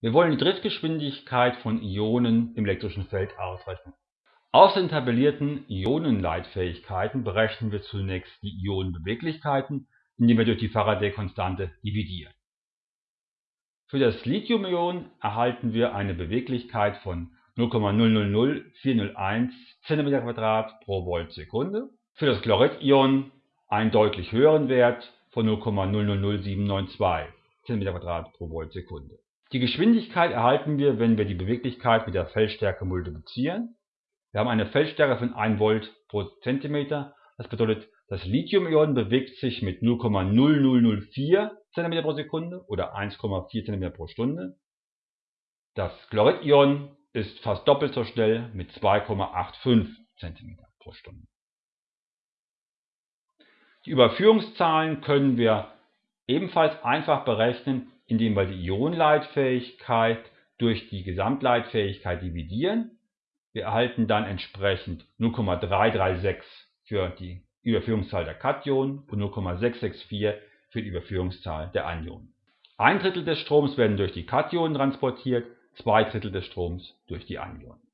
Wir wollen die Driftgeschwindigkeit von Ionen im elektrischen Feld ausrechnen. Aus den tabellierten Ionenleitfähigkeiten berechnen wir zunächst die Ionenbeweglichkeiten, indem wir durch die Faraday-Konstante dividieren. Für das Lithiumion erhalten wir eine Beweglichkeit von 0,000401 cm2 pro Voltsekunde. Für das Chloridion einen deutlich höheren Wert von 0,000792 cm2 pro Voltsekunde. Die Geschwindigkeit erhalten wir, wenn wir die Beweglichkeit mit der Feldstärke multiplizieren. Wir haben eine Feldstärke von 1 Volt pro Zentimeter. Das bedeutet, das Lithiumion bewegt sich mit 0,0004 cm pro Sekunde oder 1,4 cm pro Stunde. Das Chloridion ist fast doppelt so schnell mit 2,85 cm pro Stunde. Die Überführungszahlen können wir ebenfalls einfach berechnen, indem wir die Ionenleitfähigkeit durch die Gesamtleitfähigkeit dividieren. Wir erhalten dann entsprechend 0,336 für die Überführungszahl der Kationen und 0,664 für die Überführungszahl der Anionen. Ein Drittel des Stroms werden durch die Kationen transportiert, zwei Drittel des Stroms durch die Anionen